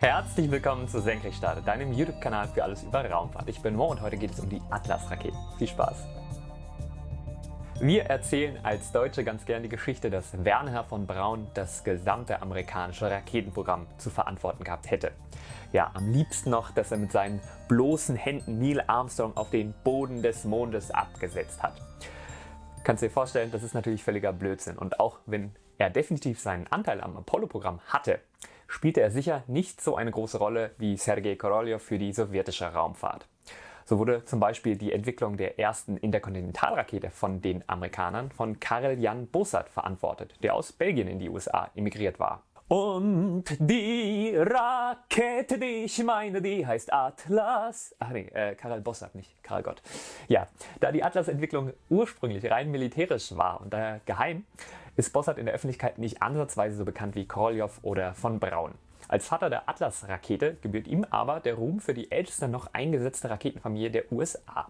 Herzlich willkommen zu Senkrechtstarter, deinem YouTube-Kanal für alles über Raumfahrt. Ich bin Mo und heute geht es um die Atlas-Raketen. Viel Spaß! Wir erzählen als Deutsche ganz gern die Geschichte, dass Werner von Braun das gesamte amerikanische Raketenprogramm zu verantworten gehabt hätte. Ja, am liebsten noch, dass er mit seinen bloßen Händen Neil Armstrong auf den Boden des Mondes abgesetzt hat. Kannst dir vorstellen, das ist natürlich völliger Blödsinn und auch wenn er definitiv seinen Anteil am Apollo-Programm hatte, spielte er sicher nicht so eine große Rolle wie Sergei Korolev für die sowjetische Raumfahrt. So wurde zum Beispiel die Entwicklung der ersten Interkontinentalrakete von den Amerikanern von Karel Jan Bossart verantwortet, der aus Belgien in die USA emigriert war. Und die Rakete, die ich meine, die heißt Atlas. Ach nee, äh, Karel Bossart, nicht Karel Gott. Ja, da die Atlas-Entwicklung ursprünglich rein militärisch war und daher geheim, ist Bossart in der Öffentlichkeit nicht ansatzweise so bekannt wie Korolev oder von Braun. Als Vater der Atlas-Rakete gebührt ihm aber der Ruhm für die älteste noch eingesetzte Raketenfamilie der USA.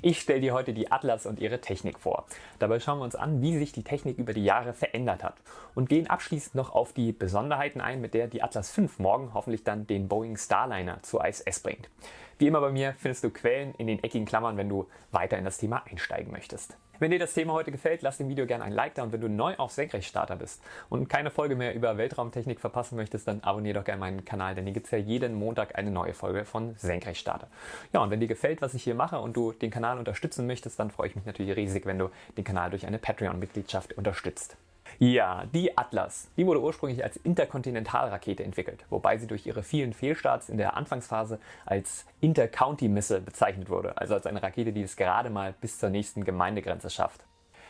Ich stelle dir heute die Atlas und ihre Technik vor. Dabei schauen wir uns an, wie sich die Technik über die Jahre verändert hat und gehen abschließend noch auf die Besonderheiten ein, mit der die Atlas V morgen hoffentlich dann den Boeing Starliner zur ISS bringt. Wie immer bei mir findest du Quellen in den eckigen Klammern, wenn du weiter in das Thema einsteigen möchtest. Wenn dir das Thema heute gefällt, lass dem Video gerne ein Like da und wenn du neu auf Senkrechtstarter bist und keine Folge mehr über Weltraumtechnik verpassen möchtest, dann abonniere doch gerne meinen Kanal, denn hier gibt es ja jeden Montag eine neue Folge von Senkrechtstarter. Ja, und wenn dir gefällt, was ich hier mache und du den Kanal unterstützen möchtest, dann freue ich mich natürlich riesig, wenn du den Kanal durch eine Patreon-Mitgliedschaft unterstützt. Ja, die Atlas, die wurde ursprünglich als Interkontinentalrakete entwickelt, wobei sie durch ihre vielen Fehlstarts in der Anfangsphase als Intercounty-Missile bezeichnet wurde, also als eine Rakete, die es gerade mal bis zur nächsten Gemeindegrenze schafft.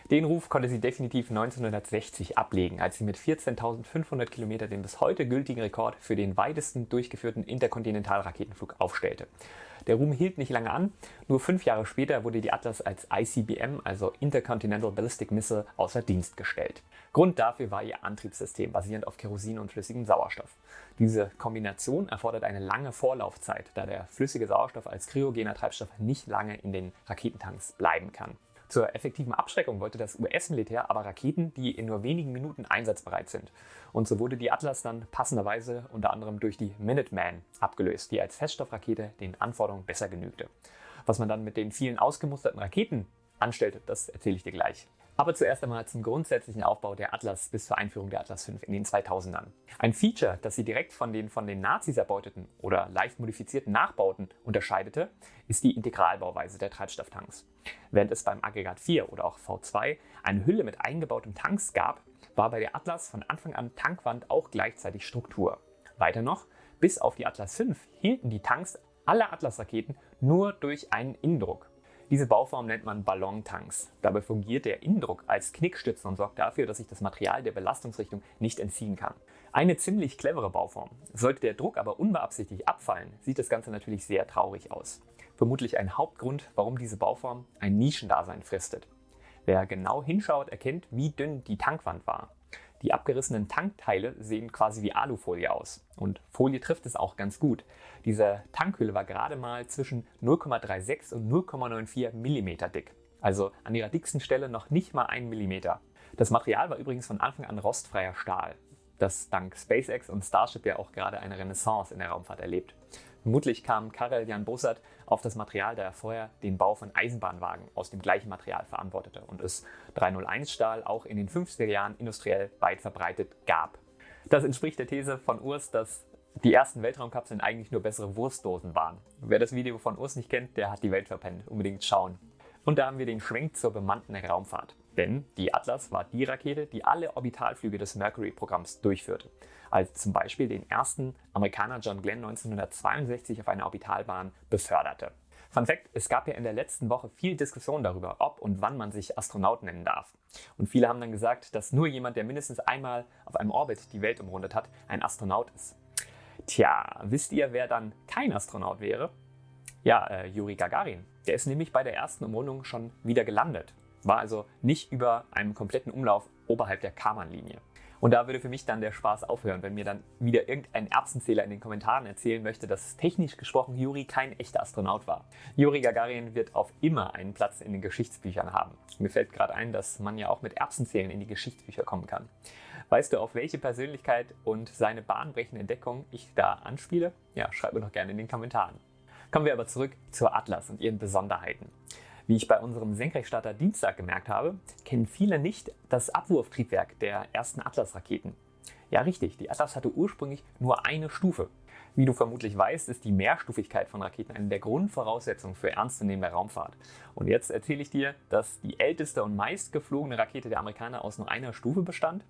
Den Ruf konnte sie definitiv 1960 ablegen, als sie mit 14.500 Kilometer den bis heute gültigen Rekord für den weitesten durchgeführten Interkontinentalraketenflug aufstellte. Der Ruhm hielt nicht lange an, nur fünf Jahre später wurde die Atlas als ICBM, also Intercontinental Ballistic Missile, außer Dienst gestellt. Grund dafür war ihr Antriebssystem, basierend auf Kerosin und flüssigem Sauerstoff. Diese Kombination erfordert eine lange Vorlaufzeit, da der flüssige Sauerstoff als kryogener Treibstoff nicht lange in den Raketentanks bleiben kann. Zur effektiven Abschreckung wollte das US-Militär aber Raketen, die in nur wenigen Minuten einsatzbereit sind. Und so wurde die Atlas dann passenderweise unter anderem durch die Minuteman abgelöst, die als Feststoffrakete den Anforderungen besser genügte. Was man dann mit den vielen ausgemusterten Raketen anstellte, das erzähle ich dir gleich. Aber zuerst einmal zum grundsätzlichen Aufbau der Atlas bis zur Einführung der Atlas V in den 2000ern. Ein Feature, das sie direkt von den von den Nazis erbeuteten oder leicht modifizierten Nachbauten unterscheidete, ist die Integralbauweise der Treibstofftanks. Während es beim Aggregat 4 oder auch V2 eine Hülle mit eingebautem Tanks gab, war bei der Atlas von Anfang an Tankwand auch gleichzeitig Struktur. Weiter noch, bis auf die Atlas V hielten die Tanks aller Atlas-Raketen nur durch einen Innendruck. Diese Bauform nennt man Ballontanks. Dabei fungiert der Innendruck als Knickstütze und sorgt dafür, dass sich das Material der Belastungsrichtung nicht entziehen kann. Eine ziemlich clevere Bauform. Sollte der Druck aber unbeabsichtigt abfallen, sieht das Ganze natürlich sehr traurig aus. Vermutlich ein Hauptgrund, warum diese Bauform ein Nischendasein fristet. Wer genau hinschaut, erkennt, wie dünn die Tankwand war. Die abgerissenen Tankteile sehen quasi wie Alufolie aus. Und Folie trifft es auch ganz gut. Diese Tankhülle war gerade mal zwischen 0,36 und 0,94 mm dick. Also an ihrer dicksten Stelle noch nicht mal 1 mm. Das Material war übrigens von Anfang an rostfreier Stahl, das dank SpaceX und Starship ja auch gerade eine Renaissance in der Raumfahrt erlebt. Vermutlich kam Karel Jan Bossart auf das Material, da er vorher den Bau von Eisenbahnwagen aus dem gleichen Material verantwortete und es 301 Stahl auch in den 50er Jahren industriell weit verbreitet gab. Das entspricht der These von Urs, dass die ersten Weltraumkapseln eigentlich nur bessere Wurstdosen waren. Wer das Video von Urs nicht kennt, der hat die Welt verpennt. Unbedingt schauen. Und da haben wir den Schwenk zur bemannten Raumfahrt. Denn die Atlas war die Rakete, die alle Orbitalflüge des Mercury-Programms durchführte. Als zum Beispiel den ersten Amerikaner John Glenn 1962 auf einer Orbitalbahn beförderte. Fun Fact, es gab ja in der letzten Woche viel Diskussion darüber, ob und wann man sich Astronaut nennen darf. Und viele haben dann gesagt, dass nur jemand, der mindestens einmal auf einem Orbit die Welt umrundet hat, ein Astronaut ist. Tja, wisst ihr, wer dann kein Astronaut wäre? Ja, äh, Juri Gagarin. Der ist nämlich bei der ersten Umrundung schon wieder gelandet war also nicht über einem kompletten Umlauf oberhalb der Karman-Linie. Und da würde für mich dann der Spaß aufhören, wenn mir dann wieder irgendein Erbsenzähler in den Kommentaren erzählen möchte, dass technisch gesprochen Juri kein echter Astronaut war. Juri Gagarin wird auf immer einen Platz in den Geschichtsbüchern haben. Mir fällt gerade ein, dass man ja auch mit Erbsenzählen in die Geschichtsbücher kommen kann. Weißt du, auf welche Persönlichkeit und seine bahnbrechende Entdeckung ich da anspiele? Ja, schreib mir doch gerne in den Kommentaren. Kommen wir aber zurück zur Atlas und ihren Besonderheiten. Wie ich bei unserem Senkrechtstarter Dienstag gemerkt habe, kennen viele nicht das Abwurftriebwerk der ersten Atlas-Raketen. Ja, richtig, die Atlas hatte ursprünglich nur eine Stufe. Wie du vermutlich weißt, ist die Mehrstufigkeit von Raketen eine der Grundvoraussetzungen für ernstzunehmende Raumfahrt. Und jetzt erzähle ich dir, dass die älteste und meist geflogene Rakete der Amerikaner aus nur einer Stufe bestand.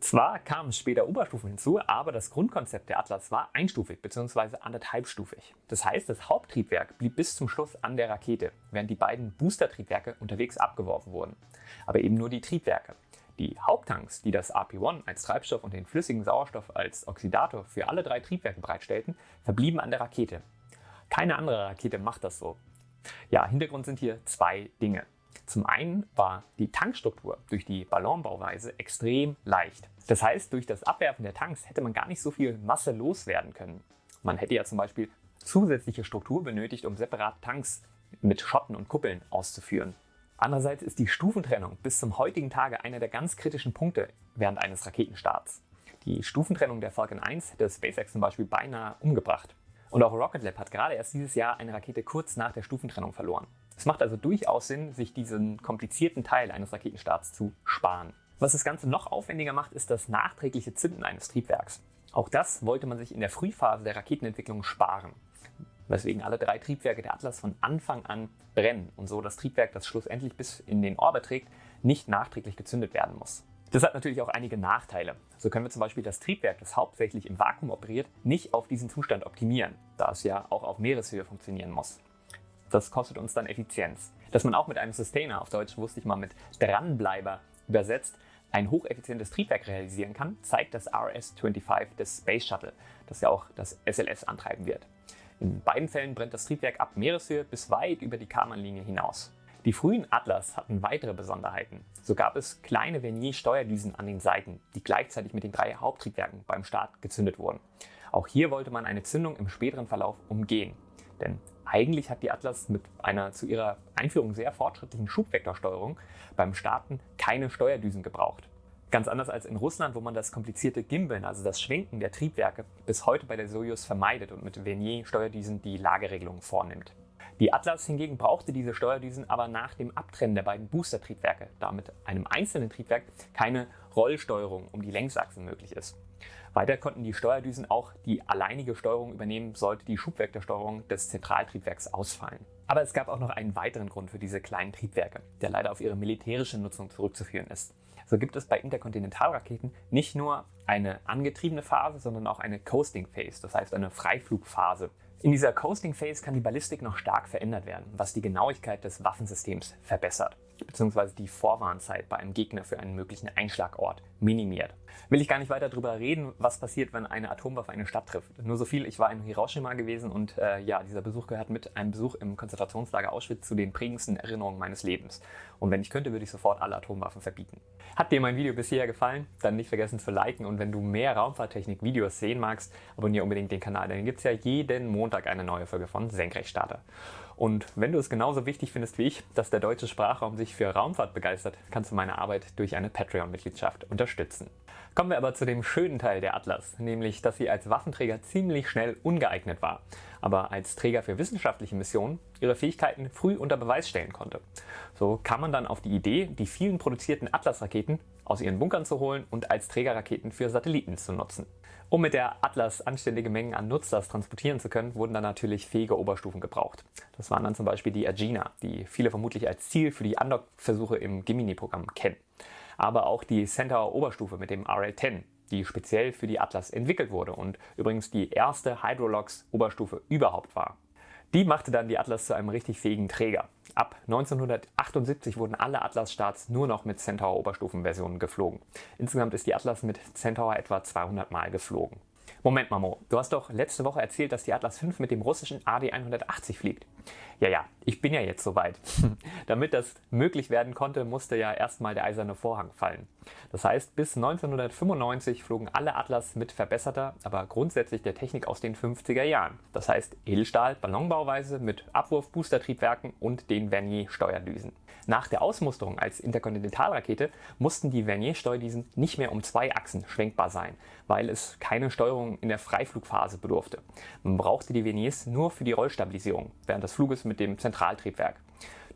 Zwar kamen später Oberstufen hinzu, aber das Grundkonzept der Atlas war einstufig bzw. anderthalbstufig. Das heißt, das Haupttriebwerk blieb bis zum Schluss an der Rakete, während die beiden Boostertriebwerke unterwegs abgeworfen wurden. Aber eben nur die Triebwerke. Die Haupttanks, die das RP-1 als Treibstoff und den flüssigen Sauerstoff als Oxidator für alle drei Triebwerke bereitstellten, verblieben an der Rakete. Keine andere Rakete macht das so. Ja, Hintergrund sind hier zwei Dinge. Zum einen war die Tankstruktur durch die Ballonbauweise extrem leicht. Das heißt, durch das Abwerfen der Tanks hätte man gar nicht so viel Masse loswerden können. Man hätte ja zum Beispiel zusätzliche Struktur benötigt, um separat Tanks mit Schotten und Kuppeln auszuführen. Andererseits ist die Stufentrennung bis zum heutigen Tage einer der ganz kritischen Punkte während eines Raketenstarts. Die Stufentrennung der Falcon 1 hätte SpaceX zum Beispiel beinahe umgebracht. Und auch Rocket Lab hat gerade erst dieses Jahr eine Rakete kurz nach der Stufentrennung verloren. Es macht also durchaus Sinn, sich diesen komplizierten Teil eines Raketenstarts zu sparen. Was das Ganze noch aufwendiger macht, ist das nachträgliche Zünden eines Triebwerks. Auch das wollte man sich in der Frühphase der Raketenentwicklung sparen weswegen alle drei Triebwerke der Atlas von Anfang an brennen und so das Triebwerk, das schlussendlich bis in den Orbit trägt, nicht nachträglich gezündet werden muss. Das hat natürlich auch einige Nachteile. So können wir zum Beispiel das Triebwerk, das hauptsächlich im Vakuum operiert, nicht auf diesen Zustand optimieren, da es ja auch auf Meereshöhe funktionieren muss. Das kostet uns dann Effizienz. Dass man auch mit einem Sustainer, auf Deutsch wusste ich mal mit Dranbleiber übersetzt, ein hocheffizientes Triebwerk realisieren kann, zeigt das RS-25 des Space Shuttle, das ja auch das SLS antreiben wird. In beiden Fällen brennt das Triebwerk ab Meereshöhe bis weit über die Karmanlinie hinaus. Die frühen Atlas hatten weitere Besonderheiten. So gab es kleine Vernier-Steuerdüsen an den Seiten, die gleichzeitig mit den drei Haupttriebwerken beim Start gezündet wurden. Auch hier wollte man eine Zündung im späteren Verlauf umgehen. Denn eigentlich hat die Atlas mit einer zu ihrer Einführung sehr fortschrittlichen Schubvektorsteuerung beim Starten keine Steuerdüsen gebraucht. Ganz anders als in Russland, wo man das komplizierte Gimbeln, also das Schwenken der Triebwerke, bis heute bei der Soyuz vermeidet und mit Vernier-Steuerdüsen die Lageregelung vornimmt. Die Atlas hingegen brauchte diese Steuerdüsen aber nach dem Abtrennen der beiden Booster-Triebwerke, da mit einem einzelnen Triebwerk keine Rollsteuerung um die Längsachsen möglich ist. Weiter konnten die Steuerdüsen auch die alleinige Steuerung übernehmen, sollte die Schubvektorsteuerung des Zentraltriebwerks ausfallen. Aber es gab auch noch einen weiteren Grund für diese kleinen Triebwerke, der leider auf ihre militärische Nutzung zurückzuführen ist. So gibt es bei Interkontinentalraketen nicht nur eine angetriebene Phase, sondern auch eine Coasting Phase, das heißt eine Freiflugphase. In dieser Coasting Phase kann die Ballistik noch stark verändert werden, was die Genauigkeit des Waffensystems verbessert bzw. die Vorwarnzeit bei einem Gegner für einen möglichen Einschlagort minimiert. Will ich gar nicht weiter darüber reden, was passiert, wenn eine Atomwaffe eine Stadt trifft. Nur so viel, ich war in Hiroshima gewesen und äh, ja, dieser Besuch gehört mit einem Besuch im Konzentrationslager Auschwitz zu den prägendsten Erinnerungen meines Lebens. Und wenn ich könnte, würde ich sofort alle Atomwaffen verbieten. Hat dir mein Video bisher gefallen? Dann nicht vergessen zu liken und wenn du mehr Raumfahrttechnik-Videos sehen magst, abonniere unbedingt den Kanal, denn gibt es ja jeden Montag eine neue Folge von Senkrechtstarter. Und wenn du es genauso wichtig findest wie ich, dass der deutsche Sprachraum sich für Raumfahrt begeistert, kannst du meine Arbeit durch eine Patreon-Mitgliedschaft unterstützen. Kommen wir aber zu dem schönen Teil der Atlas, nämlich dass sie als Waffenträger ziemlich schnell ungeeignet war, aber als Träger für wissenschaftliche Missionen ihre Fähigkeiten früh unter Beweis stellen konnte. So kam man dann auf die Idee, die vielen produzierten Atlas-Raketen aus ihren Bunkern zu holen und als Trägerraketen für Satelliten zu nutzen. Um mit der Atlas anständige Mengen an Nutzlast transportieren zu können, wurden dann natürlich fähige Oberstufen gebraucht. Das waren dann zum Beispiel die Agena, die viele vermutlich als Ziel für die Undock-Versuche im Gemini-Programm kennen. Aber auch die Centaur Oberstufe mit dem RL-10, die speziell für die Atlas entwickelt wurde und übrigens die erste Hydrolox Oberstufe überhaupt war. Die machte dann die Atlas zu einem richtig fähigen Träger. Ab 1978 wurden alle Atlas-Starts nur noch mit Centaur Oberstufenversionen geflogen. Insgesamt ist die Atlas mit Centaur etwa 200 Mal geflogen. Moment Mamo, du hast doch letzte Woche erzählt, dass die Atlas V mit dem russischen AD180 fliegt. Ja, ja, ich bin ja jetzt soweit. Damit das möglich werden konnte, musste ja erstmal der eiserne Vorhang fallen. Das heißt, bis 1995 flogen alle Atlas mit verbesserter, aber grundsätzlich der Technik aus den 50er Jahren. Das heißt Edelstahl, Ballonbauweise mit Abwurf-Boostertriebwerken und den Vernier-Steuerdüsen. Nach der Ausmusterung als Interkontinentalrakete mussten die Vernier-Steuerdüsen nicht mehr um zwei Achsen schwenkbar sein, weil es keine Steuerung in der Freiflugphase bedurfte. Man brauchte die Verniers nur für die Rollstabilisierung während des Fluges mit dem Zentraltriebwerk.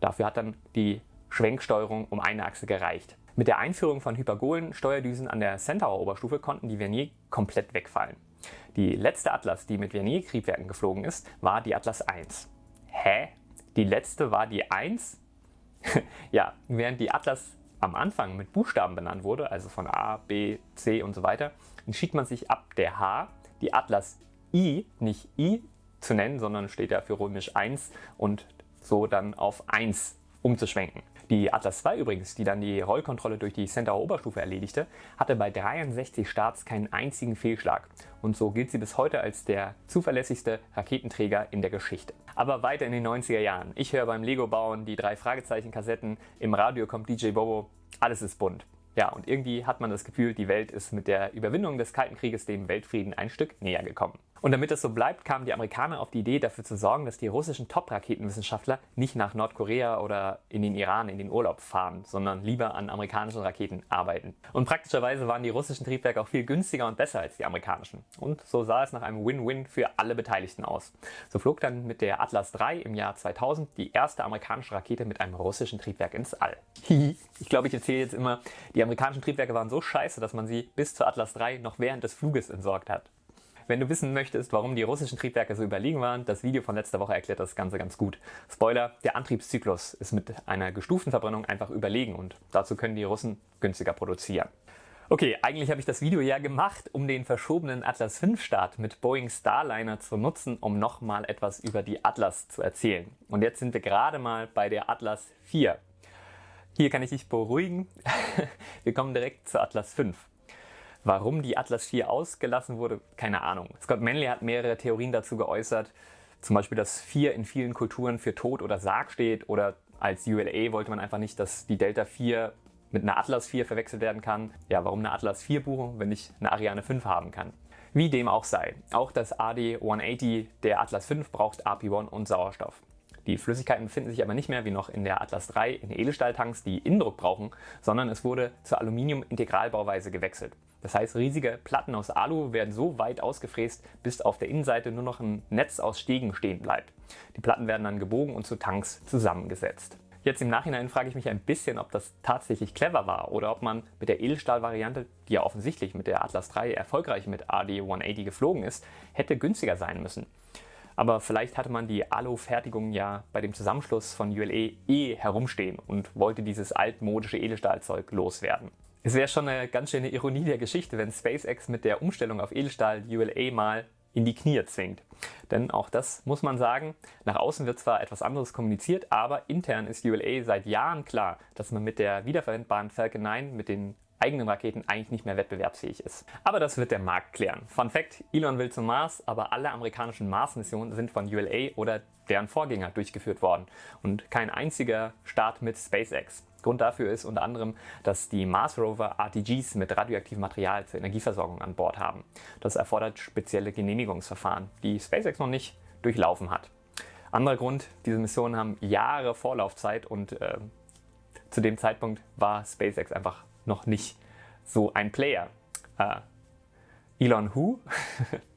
Dafür hat dann die Schwenksteuerung um eine Achse gereicht. Mit der Einführung von Hypergolen-Steuerdüsen an der Centaur-Oberstufe konnten die Vernier komplett wegfallen. Die letzte Atlas, die mit Vernier-Triebwerken geflogen ist, war die Atlas 1. Hä? Die letzte war die 1? ja, während die Atlas am Anfang mit Buchstaben benannt wurde, also von A, B, C und so weiter, entschied man sich ab der H, die Atlas I, nicht I zu nennen, sondern steht ja für römisch 1 und so dann auf 1 umzuschwenken. Die Atlas II übrigens, die dann die Rollkontrolle durch die Centaur Oberstufe erledigte, hatte bei 63 Starts keinen einzigen Fehlschlag und so gilt sie bis heute als der zuverlässigste Raketenträger in der Geschichte. Aber weiter in den 90er Jahren. Ich höre beim Lego bauen die drei Fragezeichen Kassetten, im Radio kommt DJ Bobo, alles ist bunt. Ja, und irgendwie hat man das Gefühl, die Welt ist mit der Überwindung des Kalten Krieges dem Weltfrieden ein Stück näher gekommen. Und damit das so bleibt, kamen die Amerikaner auf die Idee, dafür zu sorgen, dass die russischen Top-Raketenwissenschaftler nicht nach Nordkorea oder in den Iran in den Urlaub fahren, sondern lieber an amerikanischen Raketen arbeiten. Und praktischerweise waren die russischen Triebwerke auch viel günstiger und besser als die amerikanischen. Und so sah es nach einem Win-Win für alle Beteiligten aus. So flog dann mit der Atlas III im Jahr 2000 die erste amerikanische Rakete mit einem russischen Triebwerk ins All. ich glaube, ich erzähle jetzt immer, die amerikanischen Triebwerke waren so scheiße, dass man sie bis zur Atlas III noch während des Fluges entsorgt hat. Wenn du wissen möchtest, warum die russischen Triebwerke so überlegen waren, das Video von letzter Woche erklärt das Ganze ganz gut. Spoiler, der Antriebszyklus ist mit einer gestuften Verbrennung einfach überlegen und dazu können die Russen günstiger produzieren. Okay, eigentlich habe ich das Video ja gemacht, um den verschobenen Atlas V Start mit Boeing Starliner zu nutzen, um nochmal etwas über die Atlas zu erzählen. Und jetzt sind wir gerade mal bei der Atlas 4. Hier kann ich dich beruhigen. wir kommen direkt zur Atlas 5. Warum die Atlas 4 ausgelassen wurde, keine Ahnung. Scott Manley hat mehrere Theorien dazu geäußert. Zum Beispiel, dass 4 in vielen Kulturen für Tod oder Sarg steht oder als ULA wollte man einfach nicht, dass die Delta 4 mit einer Atlas 4 verwechselt werden kann. Ja, warum eine Atlas 4 buchen, wenn ich eine Ariane 5 haben kann? Wie dem auch sei. Auch das AD-180 der Atlas 5 braucht AP1 und Sauerstoff. Die Flüssigkeiten befinden sich aber nicht mehr wie noch in der Atlas 3 in Edelstahltanks, die Innendruck brauchen, sondern es wurde zur Aluminium-Integralbauweise gewechselt. Das heißt, riesige Platten aus Alu werden so weit ausgefräst, bis auf der Innenseite nur noch ein Netz aus Stegen stehen bleibt. Die Platten werden dann gebogen und zu Tanks zusammengesetzt. Jetzt im Nachhinein frage ich mich ein bisschen, ob das tatsächlich clever war oder ob man mit der Edelstahl-Variante, die ja offensichtlich mit der Atlas 3 erfolgreich mit AD-180 geflogen ist, hätte günstiger sein müssen. Aber vielleicht hatte man die Alu-Fertigung ja bei dem Zusammenschluss von ULE eh herumstehen und wollte dieses altmodische Edelstahlzeug loswerden. Es wäre schon eine ganz schöne Ironie der Geschichte, wenn SpaceX mit der Umstellung auf Edelstahl ULA mal in die Knie zwingt. Denn auch das muss man sagen, nach außen wird zwar etwas anderes kommuniziert, aber intern ist ULA seit Jahren klar, dass man mit der wiederverwendbaren Falcon 9 mit den eigenen Raketen eigentlich nicht mehr wettbewerbsfähig ist. Aber das wird der Markt klären. Fun Fact, Elon will zum Mars, aber alle amerikanischen Mars-Missionen sind von ULA oder deren Vorgänger durchgeführt worden und kein einziger Start mit SpaceX. Grund dafür ist unter anderem, dass die Mars Rover RTGs mit radioaktivem Material zur Energieversorgung an Bord haben. Das erfordert spezielle Genehmigungsverfahren, die SpaceX noch nicht durchlaufen hat. Anderer Grund, diese Missionen haben Jahre Vorlaufzeit und äh, zu dem Zeitpunkt war SpaceX einfach noch nicht so ein Player. Äh, Elon Who?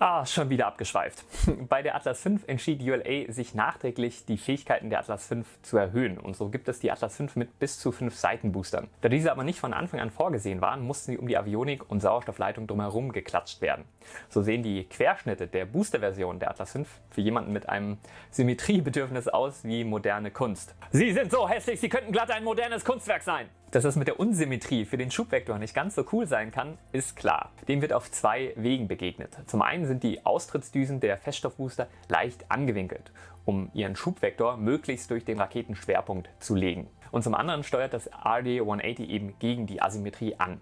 Ah, schon wieder abgeschweift. Bei der Atlas V entschied ULA sich nachträglich die Fähigkeiten der Atlas V zu erhöhen und so gibt es die Atlas V mit bis zu fünf Seitenboostern. Da diese aber nicht von Anfang an vorgesehen waren, mussten sie um die Avionik und Sauerstoffleitung drumherum geklatscht werden. So sehen die Querschnitte der Boosterversion der Atlas V für jemanden mit einem Symmetriebedürfnis aus wie moderne Kunst. Sie sind so hässlich, sie könnten glatt ein modernes Kunstwerk sein! Dass das mit der Unsymmetrie für den Schubvektor nicht ganz so cool sein kann, ist klar. Dem wird auf zwei Wegen begegnet. Zum einen sind die Austrittsdüsen der Feststoffbooster leicht angewinkelt, um ihren Schubvektor möglichst durch den Raketenschwerpunkt zu legen. Und zum anderen steuert das RD-180 eben gegen die Asymmetrie an.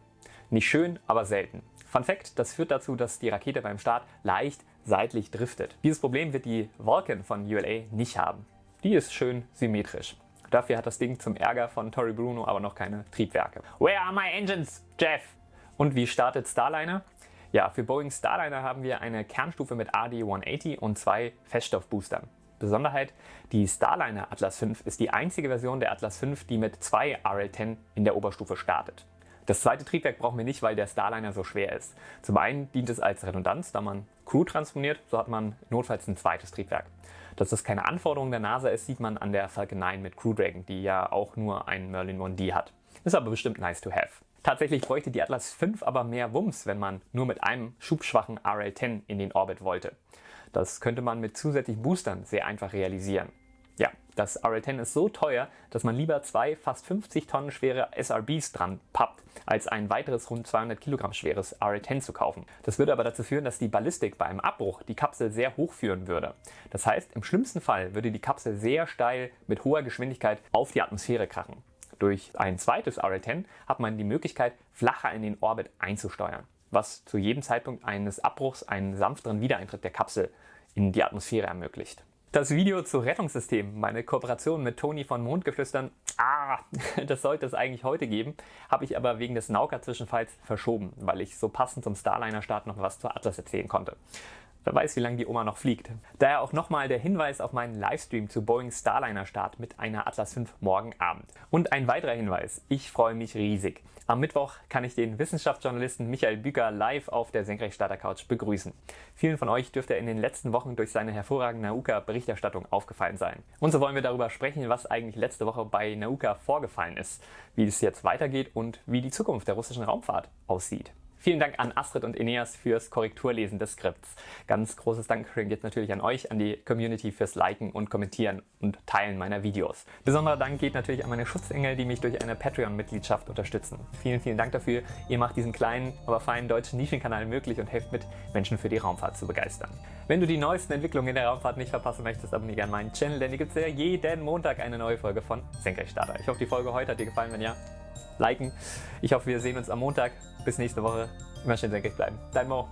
Nicht schön, aber selten. Fun Fact, das führt dazu, dass die Rakete beim Start leicht seitlich driftet. Dieses Problem wird die Vulcan von ULA nicht haben. Die ist schön symmetrisch. Dafür hat das Ding zum Ärger von Tori Bruno aber noch keine Triebwerke. Where are my engines, Jeff? Und wie startet Starliner? Ja, für Boeing Starliner haben wir eine Kernstufe mit AD-180 und zwei Feststoffboostern. Besonderheit, die Starliner Atlas V ist die einzige Version der Atlas V, die mit zwei RL-10 in der Oberstufe startet. Das zweite Triebwerk brauchen wir nicht, weil der Starliner so schwer ist. Zum einen dient es als Redundanz, da man Crew transponiert, so hat man notfalls ein zweites Triebwerk. Dass das keine Anforderung der NASA ist, sieht man an der Falcon 9 mit Crew Dragon, die ja auch nur einen Merlin 1D hat. Ist aber bestimmt nice to have. Tatsächlich bräuchte die Atlas V aber mehr Wumms, wenn man nur mit einem schubschwachen RL-10 in den Orbit wollte. Das könnte man mit zusätzlichen Boostern sehr einfach realisieren. Das RL-10 ist so teuer, dass man lieber zwei fast 50 Tonnen schwere SRBs dran pappt, als ein weiteres rund 200 Kilogramm schweres RL-10 zu kaufen. Das würde aber dazu führen, dass die Ballistik bei einem Abbruch die Kapsel sehr hoch führen würde. Das heißt, im schlimmsten Fall würde die Kapsel sehr steil mit hoher Geschwindigkeit auf die Atmosphäre krachen. Durch ein zweites RL-10 hat man die Möglichkeit, flacher in den Orbit einzusteuern, was zu jedem Zeitpunkt eines Abbruchs einen sanfteren Wiedereintritt der Kapsel in die Atmosphäre ermöglicht. Das Video zu Rettungssystemen, meine Kooperation mit Toni von Mondgeflüstern, ah, das sollte es eigentlich heute geben, habe ich aber wegen des Nauka-Zwischenfalls verschoben, weil ich so passend zum Starliner-Start noch was zur Atlas erzählen konnte. Wer weiß, wie lange die Oma noch fliegt. Daher auch nochmal der Hinweis auf meinen Livestream zu Boeing Starliner Start mit einer Atlas V morgen Abend. Und ein weiterer Hinweis, ich freue mich riesig. Am Mittwoch kann ich den Wissenschaftsjournalisten Michael Büker live auf der Senkrechtstarter Couch begrüßen. Vielen von euch dürfte er in den letzten Wochen durch seine hervorragende Nauka-Berichterstattung aufgefallen sein. Und so wollen wir darüber sprechen, was eigentlich letzte Woche bei Nauka vorgefallen ist, wie es jetzt weitergeht und wie die Zukunft der russischen Raumfahrt aussieht. Vielen Dank an Astrid und Eneas fürs Korrekturlesen des Skripts. Ganz großes Dankeschön geht natürlich an euch, an die Community fürs Liken und Kommentieren und Teilen meiner Videos. Besonderer Dank geht natürlich an meine Schutzengel, die mich durch eine Patreon-Mitgliedschaft unterstützen. Vielen, vielen Dank dafür. Ihr macht diesen kleinen, aber feinen deutschen Nischenkanal möglich und helft mit, Menschen für die Raumfahrt zu begeistern. Wenn du die neuesten Entwicklungen in der Raumfahrt nicht verpassen möchtest, abonniere gerne meinen Channel, denn hier gibt es ja jeden Montag eine neue Folge von Senkrechtstarter. Ich hoffe, die Folge heute hat dir gefallen. Wenn ja, liken. Ich hoffe, wir sehen uns am Montag. Bis nächste Woche. Immer schön senkrecht bleiben. Dein Mo.